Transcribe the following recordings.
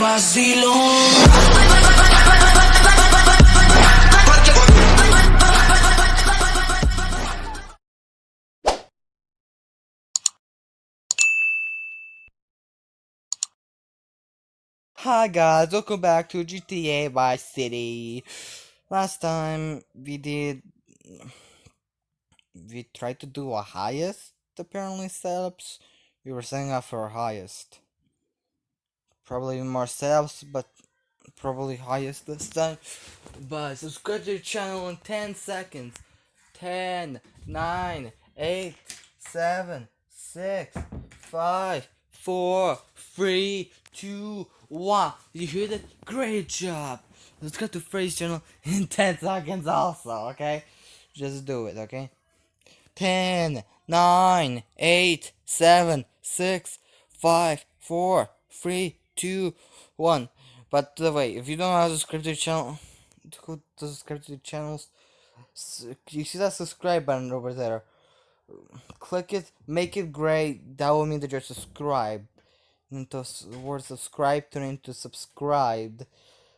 Hi guys, welcome back to GTA Vice City. Last time we did we tried to do a highest apparently setups. We were setting up for highest. Probably more setups, but probably highest this time. But subscribe to the channel in 10 seconds. 10, 9, 8, 7, 6, 5, 4, 3, 2, 1. You hear that? Great job. Let's to Freddy's channel in 10 seconds also, okay? Just do it, okay? 10, 9, 8, 7, 6, 5, 4, 3, 2, 1. But the way, if you don't know how to subscribe to the channel, to subscribe to the channels. You see that subscribe button over there? Click it, make it gray. That will mean that you're subscribed. Into word subscribe turn into subscribed.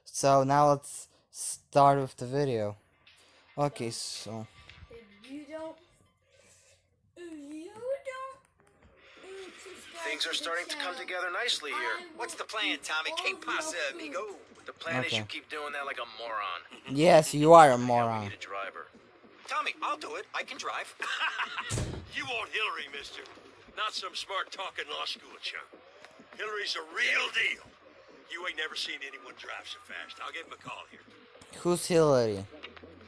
So now let's start with the video. Okay, so. Things are starting to come together nicely here. What's the plan, Tommy? Que pasa, amigo? The plan Okay. is you keep doing that like a moron. Yes, you are a Yeah, we moron. need a driver. Tommy, I'll do it. I can drive. You want Hillary, mister. Not some smart talking law school chump. Hillary's a real deal. You ain't never seen anyone drive so fast. I'll give him a call here. Who's Hillary?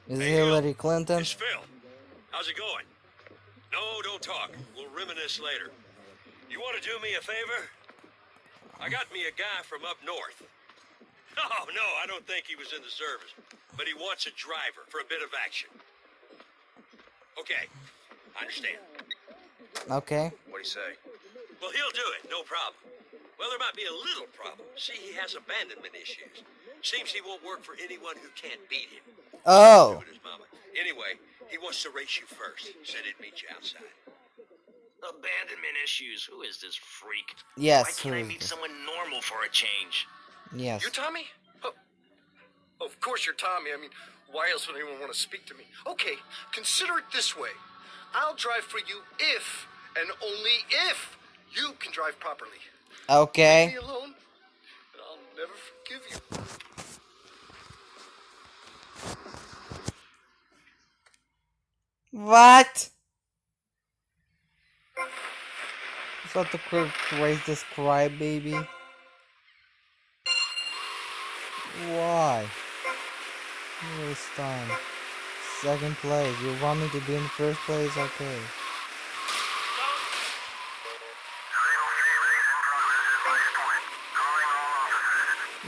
Is Hey, Hillary Clinton? It's Phil. How's it going? No, don't talk. We'll reminisce later. You want to do me a favor? I got me a guy from up north. Oh, no, I don't think he was in the service. But he wants a driver for a bit of action. Okay, I understand. Okay. What do you say? Well, he'll do it, no problem. Well, there might be a little problem. See, he has abandonment issues. Seems he won't work for anyone who can't beat him. Oh. With his mama. Anyway, he wants to race you first. Said he'd meet you outside. Abandonment issues. Who is this freak? Yes. Why can't I meet this? someone normal for a change? Yes. You're Tommy? Oh, of course you're Tommy. I mean, why else would anyone want to speak to me? Okay, consider it this way. I'll drive for you if, and only if, you can drive properly. Leave Okay. me alone, and I'll never forgive you. What? That the quick raise this crybaby? Why? Waste time. Second place. You want me to be in first place? Okay.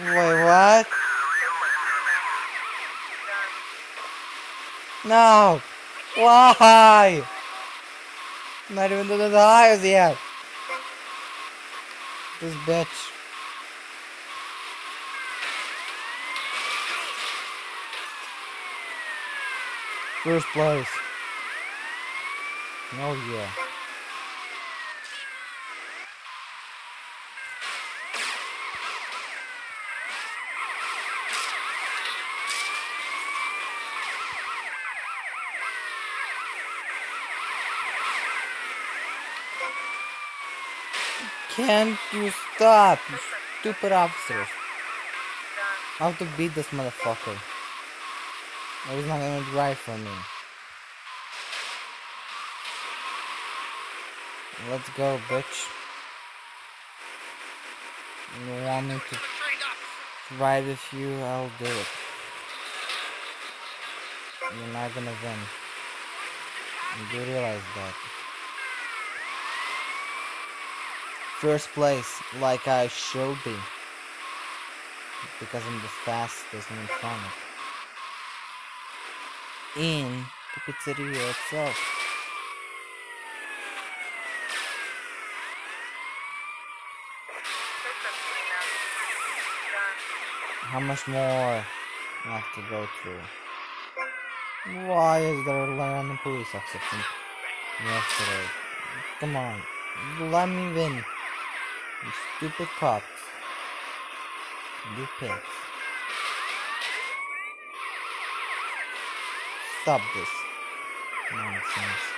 Wait, what? No! Why? Not even to the highest yet. This bitch. First place. Oh yeah. Can't you stop, you stupid officers? I have to beat this motherfucker. Or he's not gonna drive for me. Let's go, bitch. You want me to ride with you? I'll do it. You're not gonna win. You do realize that. First place, like I should be. Because I'm the fastest in front. In the pizzeria itself. How much more I have to go through? Why is there a random police officer yesterday? Come on, let me win. You stupid cops. You pigs. Stop this. Nonsense.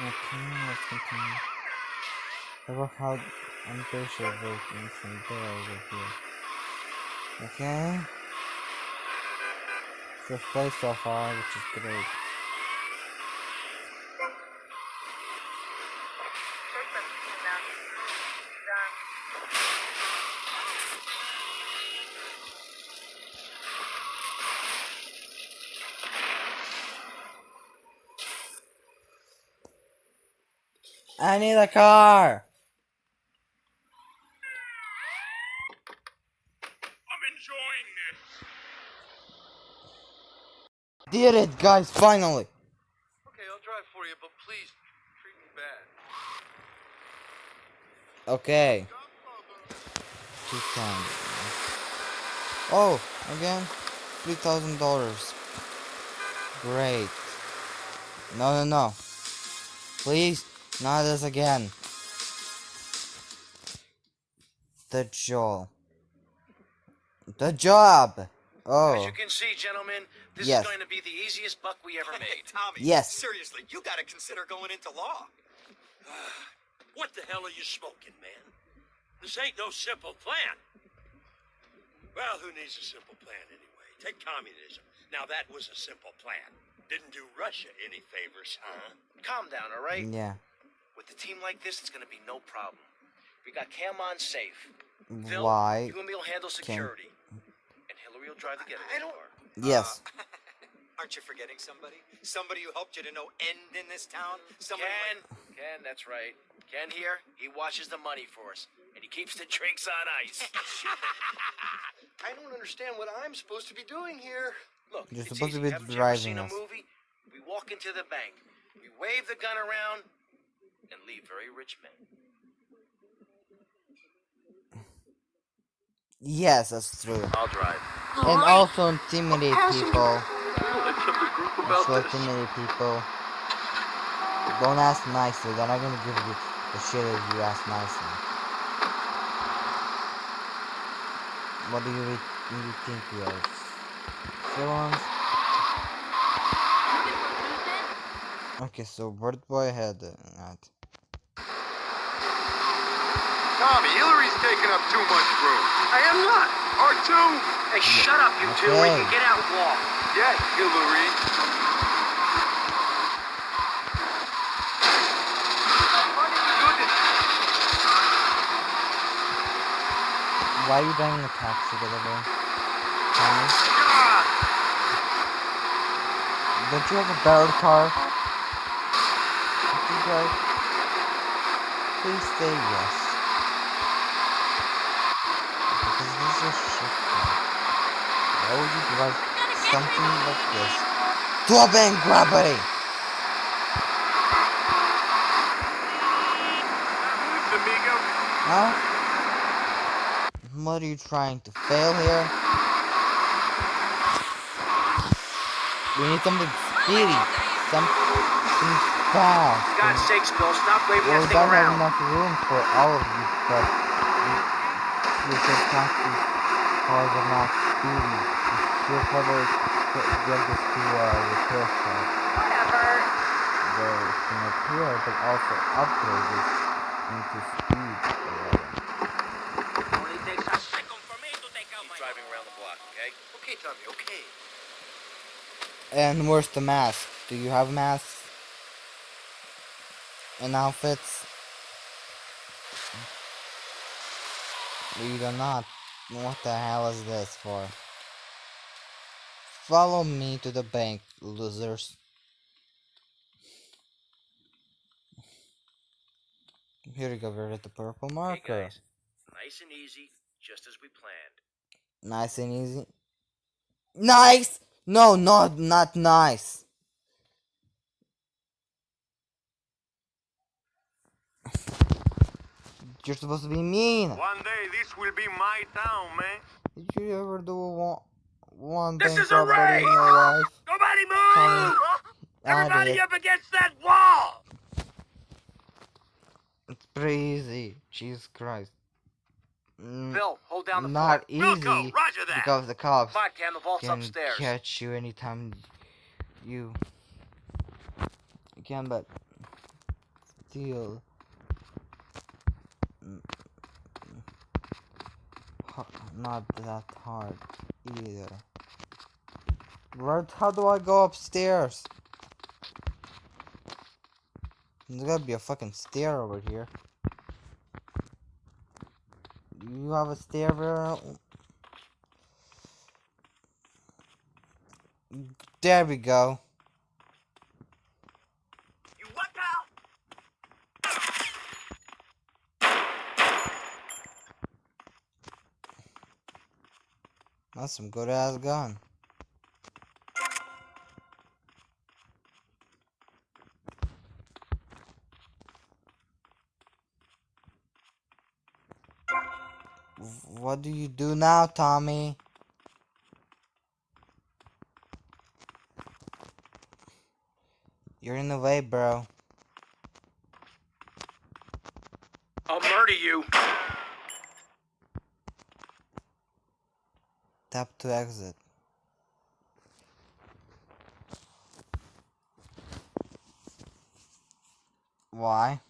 Okay, let's continue. Ever had unpatient voting from there over here. Okay. First place so far, which is great. I need a car! I'm enjoying this. Did it, guys, finally! Okay, I'll drive for you, but please treat me bad. Okay. Two times. Oh, again, three thousand dollars. Great. No, no, no. Please, not this again. The job. The job. Oh. As you can see, gentlemen, this Yes. is going to be the easiest buck we ever made. Tommy. Yes. Seriously, you gotta consider going into law. What the hell are you smoking, man? This ain't no simple plan. Well, who needs a simple plan anyway? Take communism. Now that was a simple plan. Didn't do Russia any favors, huh? Calm down, all right? yeah. With a team like this, it's going to be no problem. We got Cam on safe. Phil, Why? you and me will handle security. And Hillary will drive the getaway I don't- car. Yes. Aren't you forgetting somebody? Somebody who helped you to no end in this town? Somebody Ken, like- Ken, that's right. Ken here, he watches the money for us. And he keeps the drinks on ice. I don't understand what I'm supposed to be doing here. Look, You're it's supposed to easy. be Haven't you ever seen driving a us. movie? We walk into the bank, we wave the gun around, and leave very rich men. Yes, that's true. I'll drive. And also intimidate people. Let's have a group Also intimidate people. Don't ask nicely. They're not gonna give you the shit if you ask nicely. What do you, re- you think we are? Villains? Okay, so where do I head at? Uh, Tommy, Hillary's taking up too much room. I am not. R2? Hey, shut up, you two. We can get out and walk. Yes, Hillary. Why are you driving a taxi, by the way? Tommy? Don't you have a better car? If please say yes. Because this is car. Why would you drive something like this to a bank robbery? Huh? What are you trying to fail here? We need something speedy, something fast. God's and- sakes, Phil, stop waving Well, that we thing don't have around. enough room for all of you, but you said taxis cars are not speedy. We should probably put- get this to a repair shop Whatever. where it can repair, but also upgrade it into speed. Only takes a Second for me to take out my driving around the block, okay? Okay, Tommy, okay. And where's the mask? Do you have masks? And outfits? We do not. What the hell is this for? Follow me to the bank, losers. Here we go, we're at the purple Hey, marker. guys. Nice and easy, just as we planned. Nice and easy. Nice! No, not not nice. You're supposed to be mean. One day this will be my town, man. Did you ever do one one This is a robbery in your life? Nobody move! Everybody up against that wall! It's pretty easy. Jesus Christ. Phil, hold down the not fort. easy roger that. because the cops Come on, Cam, the vault's can upstairs. catch you anytime you you can, but still not that hard either. Where? How do I go upstairs? There's gotta be a fucking stair over here. You have a stair there? There we go. You what, pal? Some good ass gun. What do you do now, Tommy? You're in the way, bro. I'll murder you. Tap to exit. Why?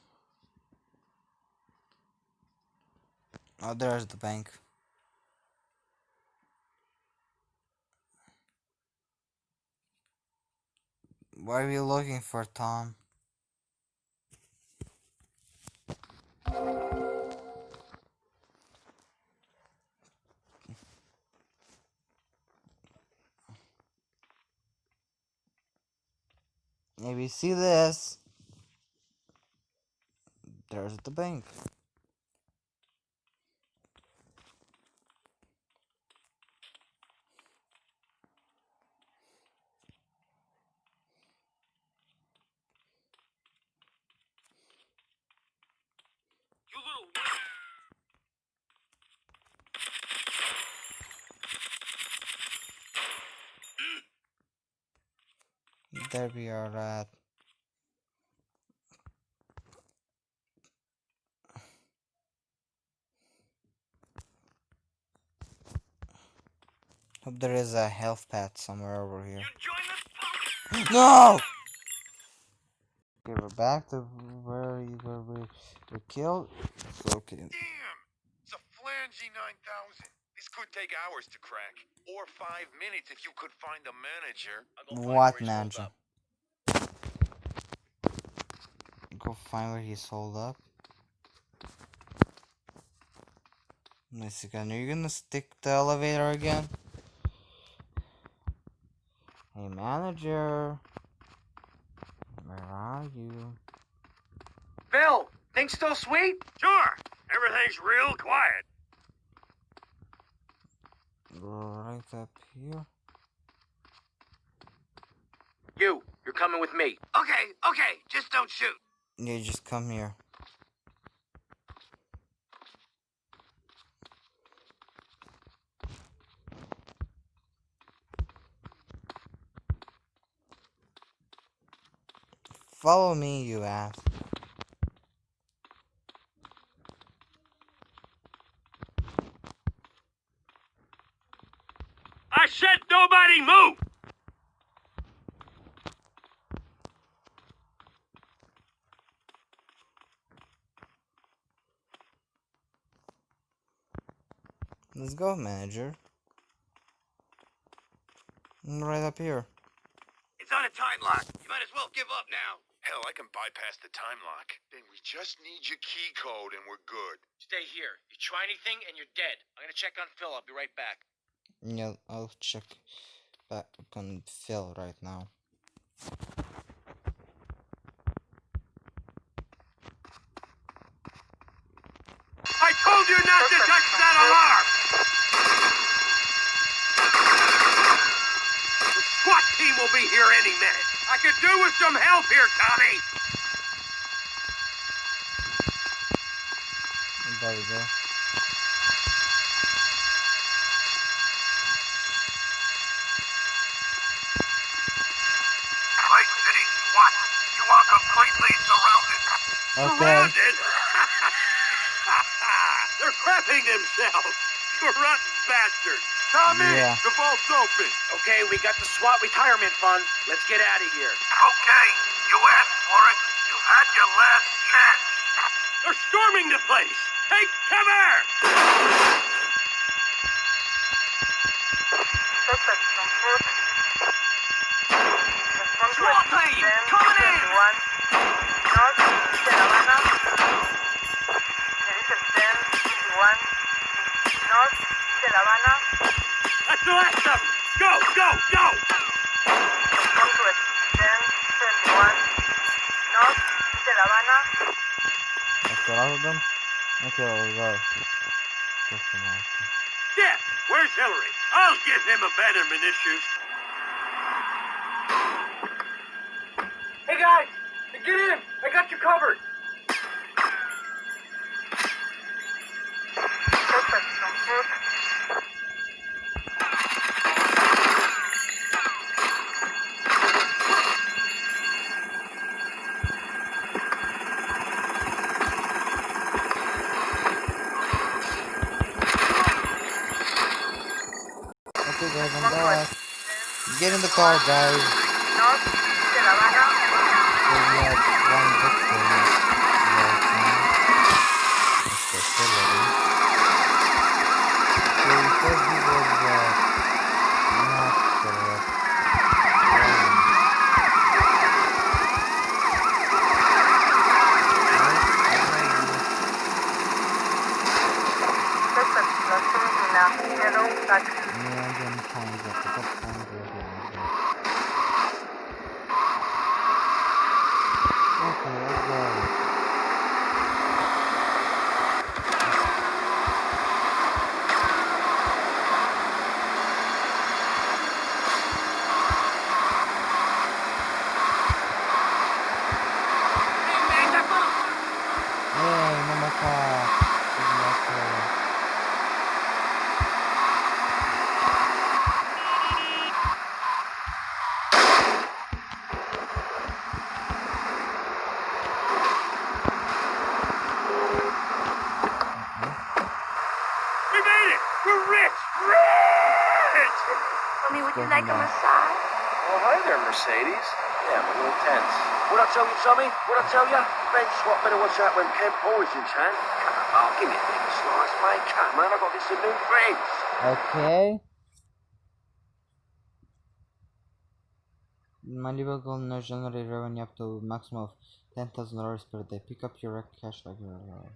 Oh, there's the bank. What are you looking for, Tom? Maybe see this. There's the bank. You little. There we are at. Hope there is a health pad somewhere over here. You join the. No! Okay, we're back to where you where we were killed. It's okay. Damn! It's a flangy 9000. This could take hours to crack. Or five minutes if you could find the manager. What manager? Go find where he's holed up. Wait a second, are you gonna stick the elevator again? Hey manager. Where are you? Phil, things still sweet? Sure. Everything's real quiet. Right up here. You, you're coming with me. Okay, okay. Just don't shoot. Yeah, just come here. Follow me, you ass. I said nobody move. Let's go, manager. Mm, Right up here. It's on a time lock. You might as well give up now. Hell, I can bypass the time lock. Then we just need your key code and we're good. Stay here. You try anything and you're dead. I'm gonna check on Phil. I'll be right back. Yeah, I'll check back on Phil right now. I told you not to touch that alarm. The SWAT team will be here any minute. I could do with some help here, Tommy. There we go. City SWAT. You are completely surrounded. Okay. Surrounded? They're crapping themselves. You rotten bastards. Tommy, Yeah. the vault's open. Okay, we got the SWAT retirement fund. Let's get out of here. Okay, you asked for it. You've had your last chance. They're storming the place. Take cover! Suspects on foot. Response SWAT team, 10, coming in! 21. North, de La Habana. There is a 10, 21. North, de La the last of them. Go, go, go! Response to a 10, 21. North, de La Habana. That's the last of them? Okay, let's go. Just a moment. Jeff, where's Hillary? I'll give him abandonment issues. Hey guys, get in. I got you covered. Suspects car, guys. Like a matter. massage? Oh, hi there, Mercedes. Yeah, I'm a little tense. What I tell you, Tommy? What I tell you? Ben swap better watch out when Ken Poison's hand. Oh, give me a bit of a slice, mate. Come on, I've got this some new friends. Okay. Malibu Golden Nose generate revenue up to maximum of ten thousand dollars per day. Pick up your cash like your uh,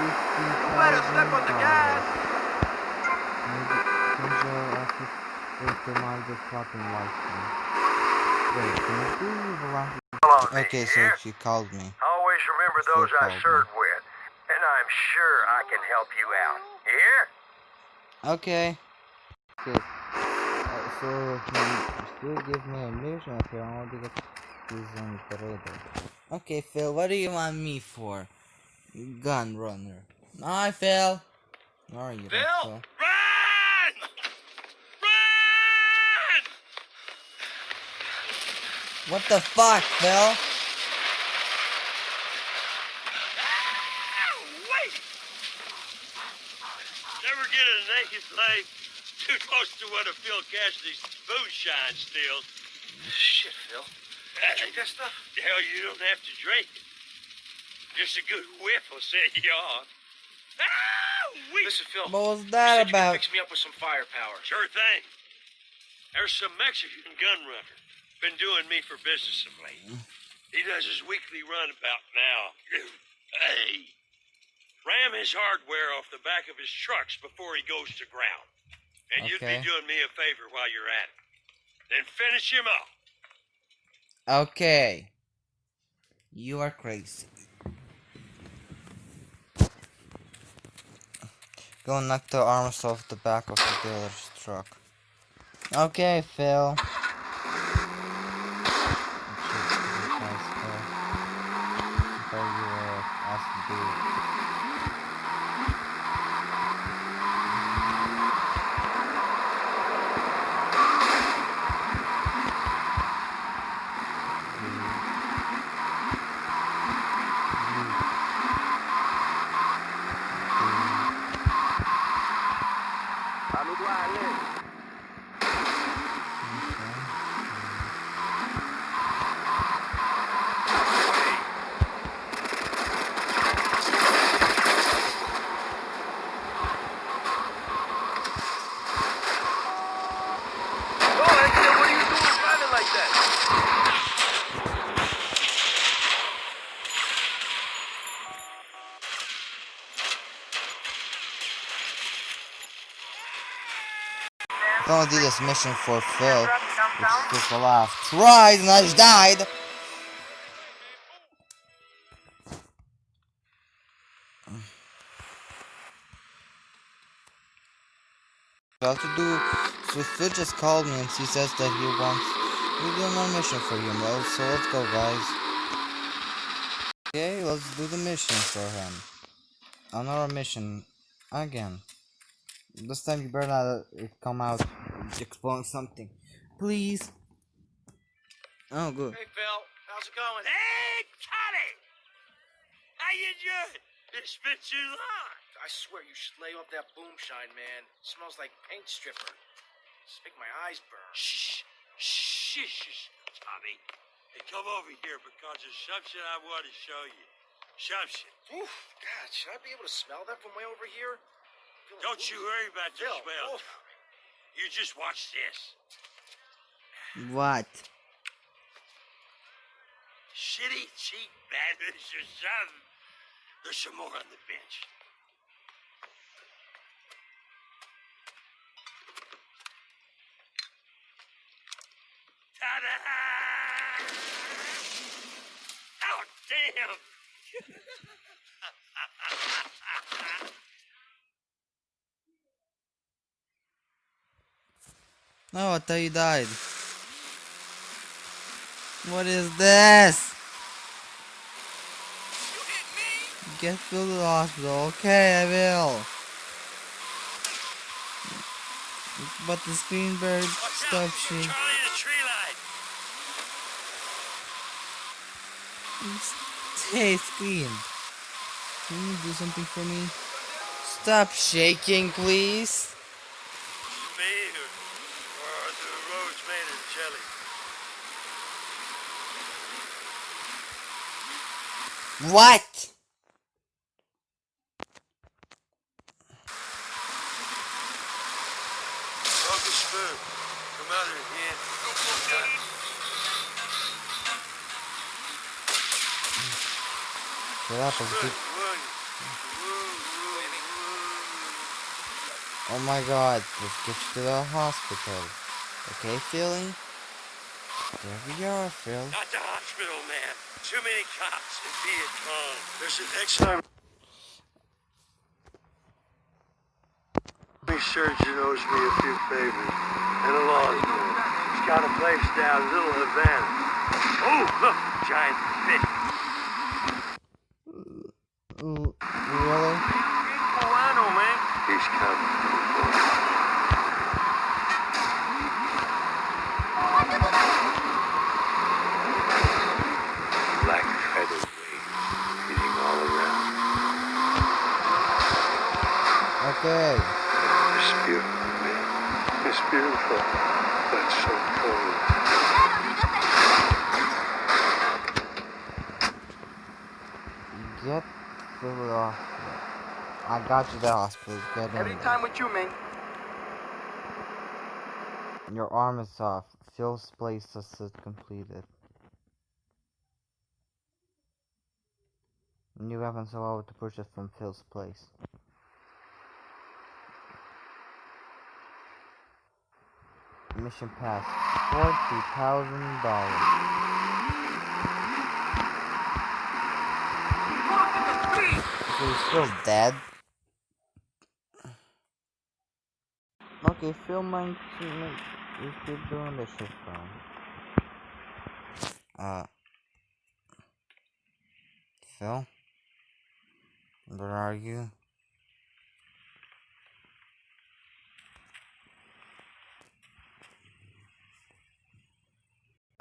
Better step on the gas. With the Malibu flopping license. Wait, can you do the last? Okay, so she called me. Always remember those I served with, and I'm sure I can help you out. You hear? Okay. Okay. Uh, so he still give me a mission if I want to get this on trader. Okay, Phil, what do you want me for? Gun runner. Hi, Phil. Where are you, Phil! Phil? Run! Run! What the fuck, Phil? Ah, wait! Never get a naked life too close to one of Phil Cassidy's moonshine stills. Shit, Phil. Drink that stuff? Hell, you don't have to drink it. Just a good whiff will set you off. Ah, wait! Listen, Phil. What was that you could about? fix me up with some firepower. Sure thing. There's some Mexican gun runner. Been doing me for business of late. He does his weekly runabout now. hey. Ram his hardware off the back of his trucks before he goes to ground. And you'd be doing me a favor while you're at it. Then finish him off. Okay. You are crazy. Go knock the arms off the back of the dealer's truck. Okay, Phil. Gonna do this mission for Phil. Which took a lot of tries and I just died. About to do so Phil just called me and he says that he wants to do another mission for him. Well, so let's go guys. Okay, let's do the mission for him. Another mission again. This time you better not come out exploring something. Please. Oh good. Hey, Phil. How's it going? Hey, Connie! How you doing? It's been too long. I swear you should lay off that boomshine, man. smells like paint stripper. Just make my eyes burn. Shh, shh, shh, shh, Tommy. Hey, come over here because there's something I want to show you. Something. Oof, God, should I be able to smell that from way over here? Don't you worry about the Phil, smell, oof. You just watch this. What? Shitty, cheap bandits or something. There's some more on the bench. Ta-da! Oh, damn! No, I thought you died. What is this? Get to the hospital. Okay, I will. But the Watch out! stuff she Charlie in tree line. Stay screen. Can you do something for me? Stop shaking, please. Me or, or are the roads made of jelly? What? Come out of here. Shut up, let's get- Oh my god, let's get you to the hospital. Okay, Philly? There we are, Phil. Not the hospital, man. Too many cops in Viet Cong. There's an extra. My surgeon owes me a few favors. And a law's man. He's got a place down Little Havana. Oh, look, giant fish. Mm, Really? Cubano, man. He's coming. Black feather waves beating all around. Okay. It's beautiful, man. It's beautiful, but so cold. Get the hospital. I got you to the hospital. Get in. there. Anytime with you, man. Your arm is off. Phil's place is completed. New weapons allowed to purchase from Phil's place. Mission pass. Forty thousand dollars. So he's still dead. Okay, Phil might you keep doing this shit him. Uh Phil? Where are you?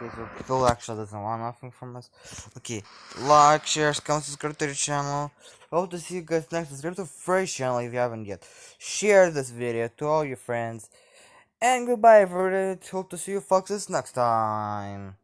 Okay, so Phil actually doesn't want nothing from us. Okay, like, share, comment, subscribe to the channel. Hope to see you guys next. Subscribe to Fresh channel if you haven't yet. Share this video to all your friends. And goodbye, everybody. Hope to see you foxes next time.